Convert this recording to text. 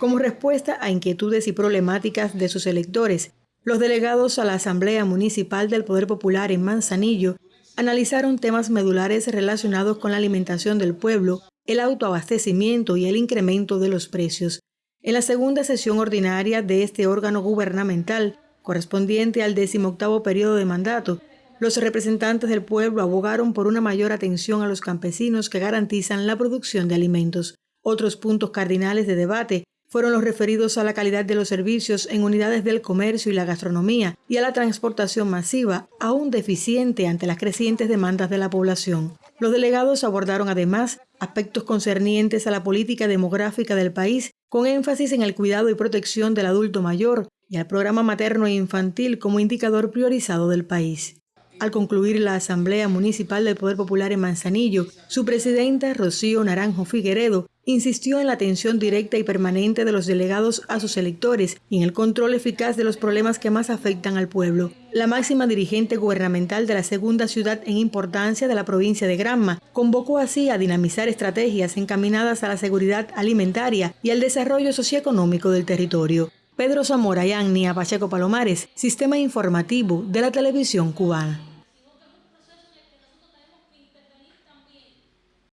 como respuesta a inquietudes y problemáticas de sus electores. Los delegados a la Asamblea Municipal del Poder Popular en Manzanillo analizaron temas medulares relacionados con la alimentación del pueblo, el autoabastecimiento y el incremento de los precios. En la segunda sesión ordinaria de este órgano gubernamental, correspondiente al decimoctavo periodo de mandato, los representantes del pueblo abogaron por una mayor atención a los campesinos que garantizan la producción de alimentos. Otros puntos cardinales de debate fueron los referidos a la calidad de los servicios en unidades del comercio y la gastronomía y a la transportación masiva, aún deficiente ante las crecientes demandas de la población. Los delegados abordaron además aspectos concernientes a la política demográfica del país, con énfasis en el cuidado y protección del adulto mayor y al programa materno e infantil como indicador priorizado del país. Al concluir la Asamblea Municipal del Poder Popular en Manzanillo, su presidenta, Rocío Naranjo Figueredo, insistió en la atención directa y permanente de los delegados a sus electores y en el control eficaz de los problemas que más afectan al pueblo. La máxima dirigente gubernamental de la segunda ciudad en importancia de la provincia de Granma convocó así a dinamizar estrategias encaminadas a la seguridad alimentaria y al desarrollo socioeconómico del territorio. Pedro Zamora y Pacheco Palomares, Sistema Informativo de la Televisión Cubana.